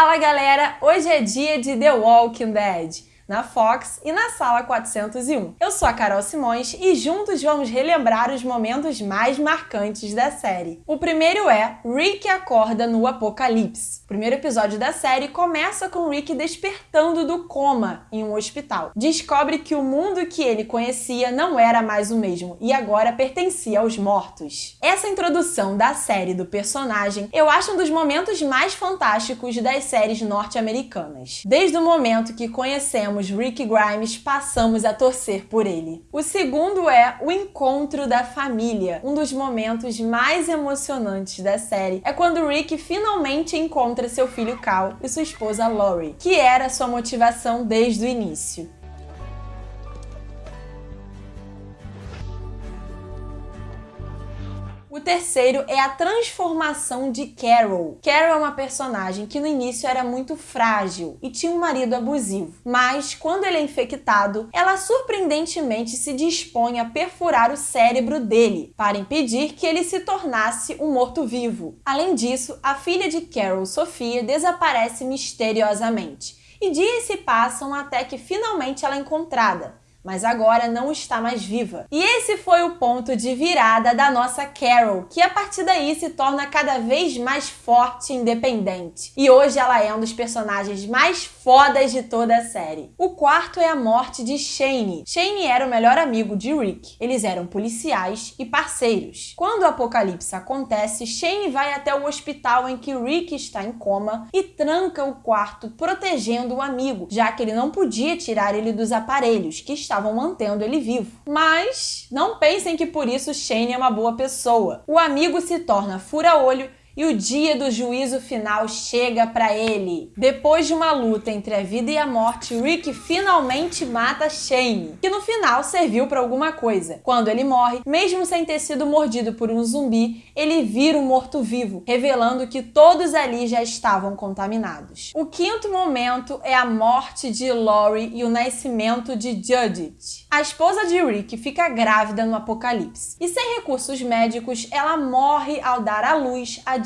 Fala galera, hoje é dia de The Walking Dead na Fox e na Sala 401. Eu sou a Carol Simões e juntos vamos relembrar os momentos mais marcantes da série. O primeiro é Rick acorda no apocalipse. O primeiro episódio da série começa com Rick despertando do coma em um hospital. Descobre que o mundo que ele conhecia não era mais o mesmo e agora pertencia aos mortos. Essa introdução da série do personagem eu acho um dos momentos mais fantásticos das séries norte-americanas. Desde o momento que conhecemos Rick Grimes, passamos a torcer por ele. O segundo é o encontro da família. Um dos momentos mais emocionantes da série é quando Rick finalmente encontra seu filho Cal e sua esposa Lori, que era sua motivação desde o início. O terceiro é a transformação de Carol. Carol é uma personagem que no início era muito frágil e tinha um marido abusivo, mas quando ele é infectado, ela surpreendentemente se dispõe a perfurar o cérebro dele para impedir que ele se tornasse um morto-vivo. Além disso, a filha de Carol, Sofia, desaparece misteriosamente e dias se passam até que finalmente ela é encontrada, mas agora não está mais viva. E esse foi o ponto de virada da nossa Carol, que a partir daí se torna cada vez mais forte e independente. E hoje ela é um dos personagens mais fodas de toda a série. O quarto é a morte de Shane. Shane era o melhor amigo de Rick. Eles eram policiais e parceiros. Quando o apocalipse acontece, Shane vai até o hospital em que Rick está em coma e tranca o quarto protegendo o amigo, já que ele não podia tirar ele dos aparelhos que estavam mantendo ele vivo. Mas não pensem que por isso Shane é uma boa pessoa. O amigo se torna fura-olho e o dia do juízo final chega para ele. Depois de uma luta entre a vida e a morte, Rick finalmente mata Shane, que no final serviu para alguma coisa. Quando ele morre, mesmo sem ter sido mordido por um zumbi, ele vira um morto-vivo, revelando que todos ali já estavam contaminados. O quinto momento é a morte de Lori e o nascimento de Judith. A esposa de Rick fica grávida no apocalipse e sem recursos médicos, ela morre ao dar à luz a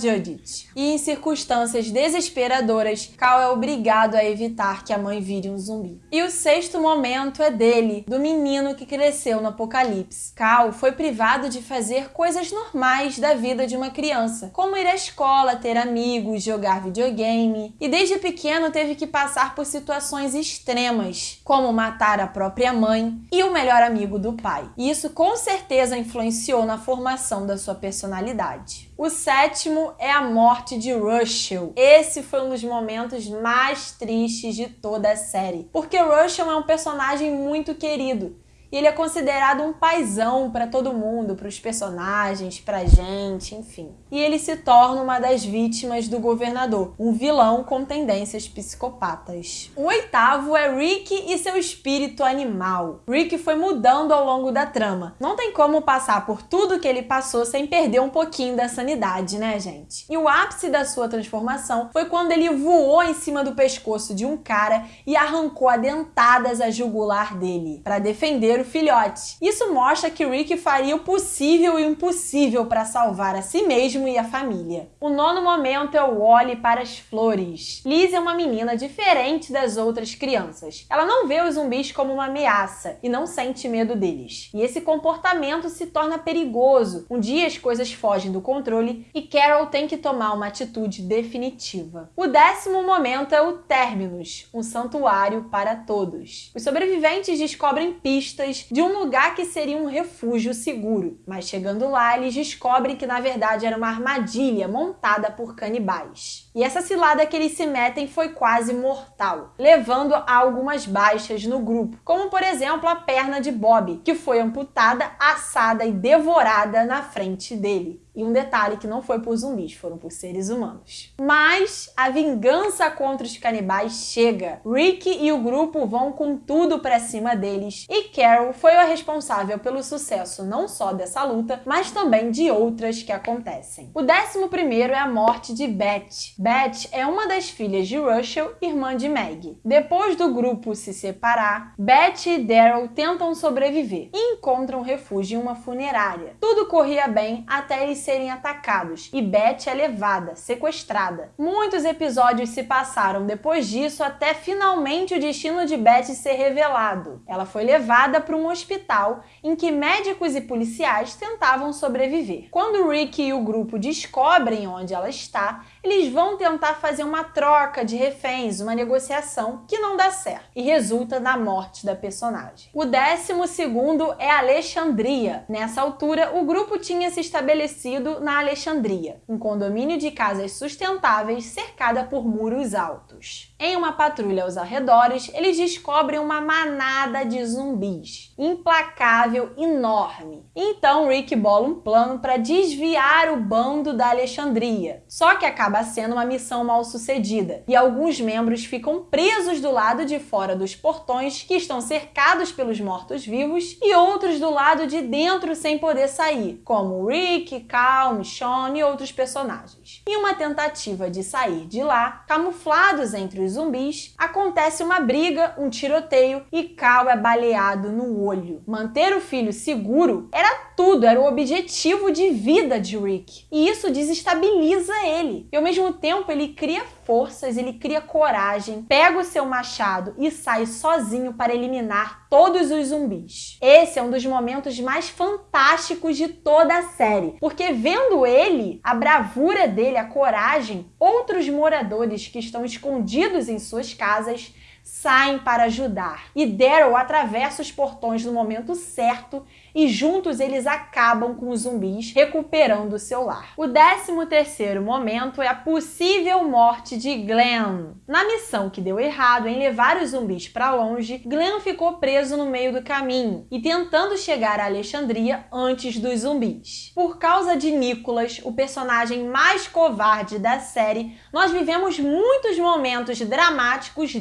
E em circunstâncias desesperadoras, Cal é obrigado a evitar que a mãe vire um zumbi. E o sexto momento é dele, do menino que cresceu no apocalipse. Cal foi privado de fazer coisas normais da vida de uma criança, como ir à escola, ter amigos, jogar videogame, e desde pequeno teve que passar por situações extremas, como matar a própria mãe e o melhor amigo do pai. E isso com certeza influenciou na formação da sua personalidade. O sétimo é a morte de Russell. Esse foi um dos momentos mais tristes de toda a série, porque Russell é um personagem muito querido e ele é considerado um paizão para todo mundo, para os personagens, para gente, enfim. E ele se torna uma das vítimas do governador, um vilão com tendências psicopatas. O oitavo é Rick e seu espírito animal. Rick foi mudando ao longo da trama. Não tem como passar por tudo que ele passou sem perder um pouquinho da sanidade, né, gente? E o ápice da sua transformação foi quando ele voou em cima do pescoço de um cara e arrancou a dentadas a jugular dele, para defender filhote. Isso mostra que Rick faria o possível e o impossível para salvar a si mesmo e a família. O nono momento é o Wally para as flores. Liz é uma menina diferente das outras crianças. Ela não vê os zumbis como uma ameaça e não sente medo deles. E esse comportamento se torna perigoso. Um dia as coisas fogem do controle e Carol tem que tomar uma atitude definitiva. O décimo momento é o Terminus, um santuário para todos. Os sobreviventes descobrem pistas de um lugar que seria um refúgio seguro, mas chegando lá eles descobrem que na verdade era uma armadilha montada por canibais. E essa cilada que eles se metem foi quase mortal, levando a algumas baixas no grupo, como por exemplo a perna de Bob, que foi amputada, assada e devorada na frente dele. E um detalhe que não foi por zumbis, foram por seres humanos. Mas a vingança contra os canibais chega. Rick e o grupo vão com tudo pra cima deles e Carol foi a responsável pelo sucesso não só dessa luta, mas também de outras que acontecem. O décimo primeiro é a morte de Beth. Beth é uma das filhas de Russell, irmã de Meg. Depois do grupo se separar, Beth e Daryl tentam sobreviver e encontram refúgio em uma funerária. Tudo corria bem até eles serem atacados e Beth é levada, sequestrada. Muitos episódios se passaram depois disso até finalmente o destino de Beth ser revelado. Ela foi levada para um hospital em que médicos e policiais tentavam sobreviver. Quando Rick e o grupo descobrem onde ela está, eles vão tentar fazer uma troca de reféns, uma negociação que não dá certo e resulta na morte da personagem. O décimo segundo é Alexandria. Nessa altura, o grupo tinha se estabelecido na Alexandria, um condomínio de casas sustentáveis cercada por muros altos. Em uma patrulha aos arredores, eles descobrem uma manada de zumbis, implacável, enorme. Então Rick bola um plano para desviar o bando da Alexandria. Só que acaba sendo uma missão mal sucedida e alguns membros ficam presos do lado de fora dos portões que estão cercados pelos mortos-vivos e outros do lado de dentro sem poder sair, como Rick, Cal, Michonne e outros personagens. Em uma tentativa de sair de lá, camuflados entre os zumbis, acontece uma briga, um tiroteio e Cal é baleado no olho. Manter o filho seguro era tudo, era o objetivo de vida de Rick. E isso desestabiliza ele. E ao mesmo tempo ele cria forças, ele cria coragem, pega o seu machado e sai sozinho para eliminar todos os zumbis. Esse é um dos momentos mais fantásticos de toda a série, porque vendo ele, a bravura dele, a coragem, outros moradores que estão escondidos em suas casas saem para ajudar. E Daryl atravessa os portões no momento certo e juntos eles acabam com os zumbis, recuperando seu lar. O 13 terceiro momento é a possível morte de Glenn. Na missão que deu errado em levar os zumbis para longe, Glenn ficou preso no meio do caminho e tentando chegar a Alexandria antes dos zumbis. Por causa de Nicholas, o personagem mais covarde da série, nós vivemos muitos momentos dramáticos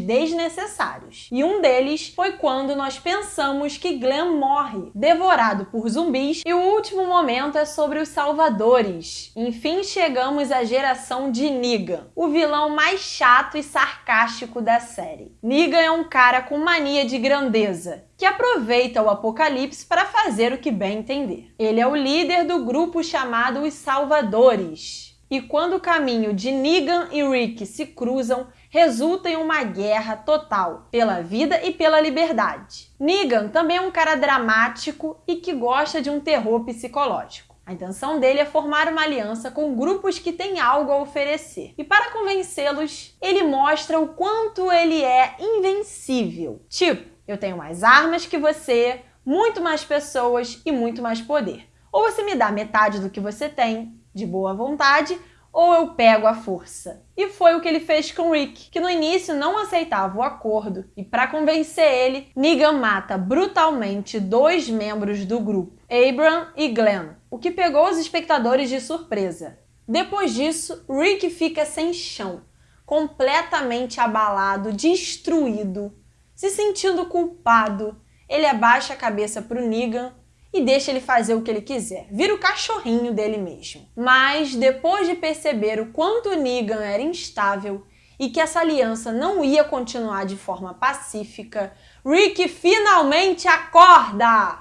desnecessários. E um deles foi quando nós pensamos que Glenn morre, devorado por zumbis. E o último momento é sobre os salvadores. Enfim, chegamos à geração de Negan, o vilão mais chato e sarcástico da série. Negan é um cara com mania de grandeza, que aproveita o apocalipse para fazer o que bem entender. Ele é o líder do grupo chamado Os Salvadores. E quando o caminho de Negan e Rick se cruzam, resulta em uma guerra total pela vida e pela liberdade. Negan também é um cara dramático e que gosta de um terror psicológico. A intenção dele é formar uma aliança com grupos que têm algo a oferecer. E para convencê-los, ele mostra o quanto ele é invencível. Tipo, eu tenho mais armas que você, muito mais pessoas e muito mais poder. Ou você me dá metade do que você tem, de boa vontade, ou eu pego a força. E foi o que ele fez com Rick, que no início não aceitava o acordo, e para convencer ele, Negan mata brutalmente dois membros do grupo, Abram e Glenn, o que pegou os espectadores de surpresa. Depois disso, Rick fica sem chão, completamente abalado, destruído, se sentindo culpado. Ele abaixa a cabeça para o Negan e deixa ele fazer o que ele quiser. Vira o cachorrinho dele mesmo. Mas depois de perceber o quanto Negan era instável e que essa aliança não ia continuar de forma pacífica, Rick finalmente acorda!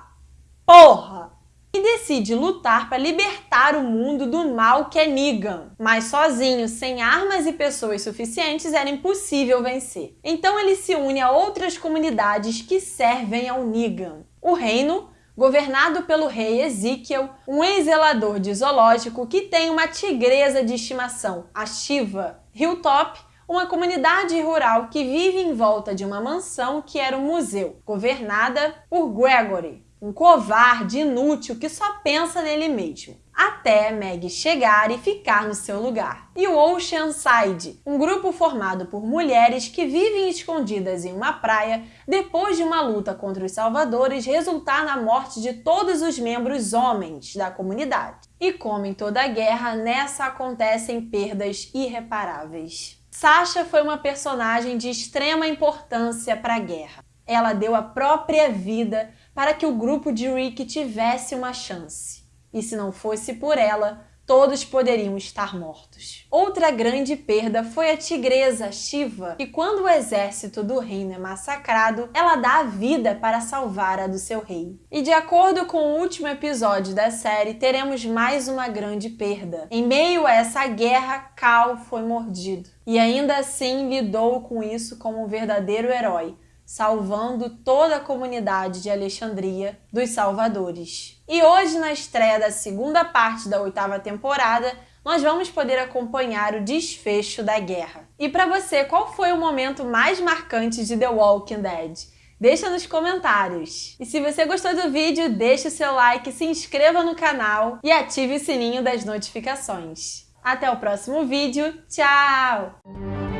Porra! E decide lutar para libertar o mundo do mal que é Negan. Mas sozinho, sem armas e pessoas suficientes, era impossível vencer. Então ele se une a outras comunidades que servem ao Negan. O reino governado pelo rei Ezequiel, um ex-zelador de zoológico que tem uma tigresa de estimação, a Shiva. Hilltop, uma comunidade rural que vive em volta de uma mansão que era um museu, governada por Gregory, um covarde inútil que só pensa nele mesmo até Meg chegar e ficar no seu lugar. E o Oceanside, um grupo formado por mulheres que vivem escondidas em uma praia depois de uma luta contra os salvadores resultar na morte de todos os membros homens da comunidade. E como em toda guerra, nessa acontecem perdas irreparáveis. Sasha foi uma personagem de extrema importância para a guerra. Ela deu a própria vida para que o grupo de Rick tivesse uma chance e se não fosse por ela, todos poderiam estar mortos. Outra grande perda foi a tigresa Shiva, que quando o exército do reino é massacrado, ela dá a vida para salvar a do seu rei. E de acordo com o último episódio da série, teremos mais uma grande perda. Em meio a essa guerra, Cal foi mordido. E ainda assim lidou com isso como um verdadeiro herói, salvando toda a comunidade de Alexandria dos salvadores. E hoje, na estreia da segunda parte da oitava temporada, nós vamos poder acompanhar o desfecho da guerra. E para você, qual foi o momento mais marcante de The Walking Dead? Deixa nos comentários. E se você gostou do vídeo, deixe o seu like, se inscreva no canal e ative o sininho das notificações. Até o próximo vídeo. Tchau!